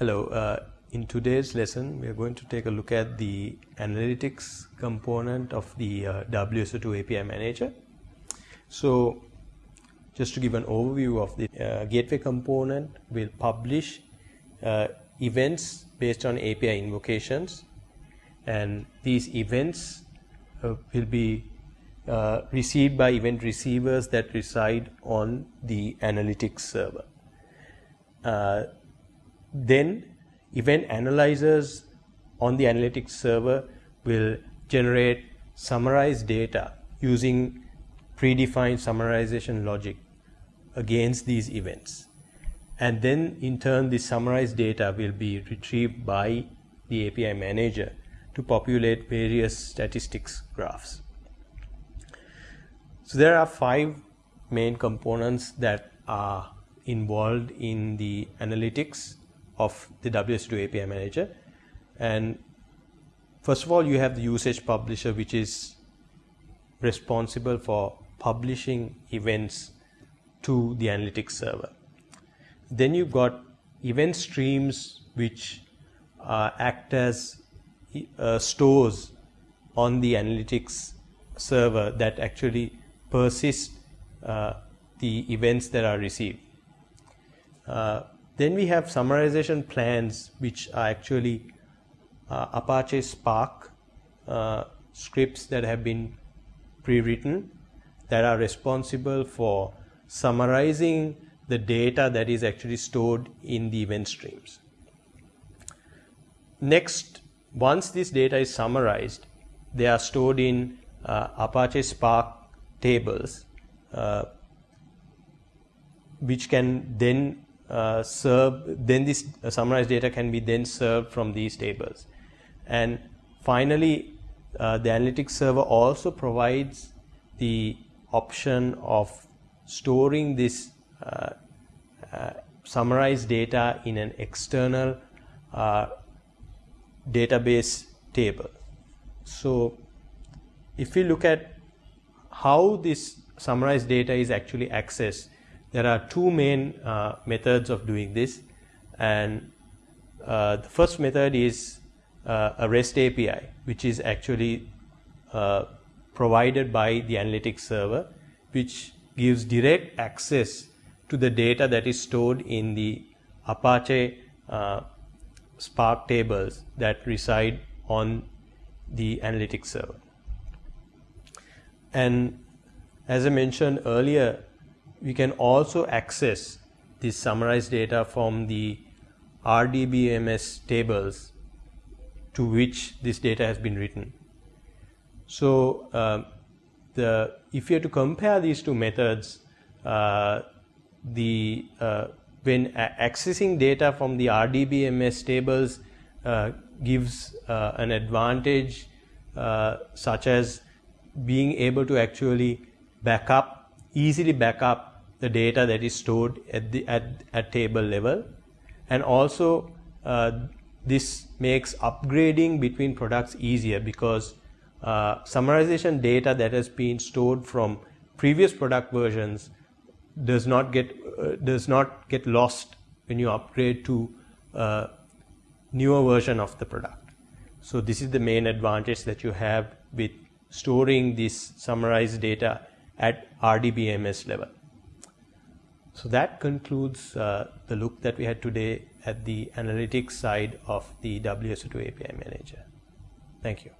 Hello, uh, in today's lesson we are going to take a look at the analytics component of the uh, WSO2 API manager. So just to give an overview of the uh, gateway component will publish uh, events based on API invocations and these events uh, will be uh, received by event receivers that reside on the analytics server. Then event analyzers on the analytics server will generate summarized data using predefined summarization logic against these events. And then in turn, the summarized data will be retrieved by the API manager to populate various statistics graphs. So there are five main components that are involved in the analytics of the WSO2 API manager. And first of all, you have the usage publisher, which is responsible for publishing events to the analytics server. Then you've got event streams, which uh, act as uh, stores on the analytics server that actually persist uh, the events that are received. Then we have summarization plans, which are actually uh, Apache Spark uh, scripts that have been pre-written that are responsible for summarizing the data that is actually stored in the event streams. Next, once this data is summarized, they are stored in uh, Apache Spark tables, uh, which can then serve, then this uh, summarized data can be then served from these tables. And finally, uh, the analytics server also provides the option of storing this uh, uh, summarized data in an external uh, database table. So, if we look at how this summarized data is actually accessed, there are two main uh, methods of doing this and uh, the first method is uh, a REST API which is actually uh, provided by the analytics server which gives direct access to the data that is stored in the Apache uh, Spark tables that reside on the analytics server. And as I mentioned earlier, we can also access this summarized data from the RDBMS tables to which this data has been written. So, uh, the if you have to compare these two methods, uh, the uh, when accessing data from the RDBMS tables uh, gives uh, an advantage uh, such as being able to actually back up easily back up the data that is stored at the at, at table level. And also uh, this makes upgrading between products easier because uh, summarization data that has been stored from previous product versions does not get uh, does not get lost when you upgrade to uh, newer version of the product. So this is the main advantage that you have with storing this summarized data at RDBMS level so that concludes uh, the look that we had today at the analytics side of the WSO2 API manager. Thank you.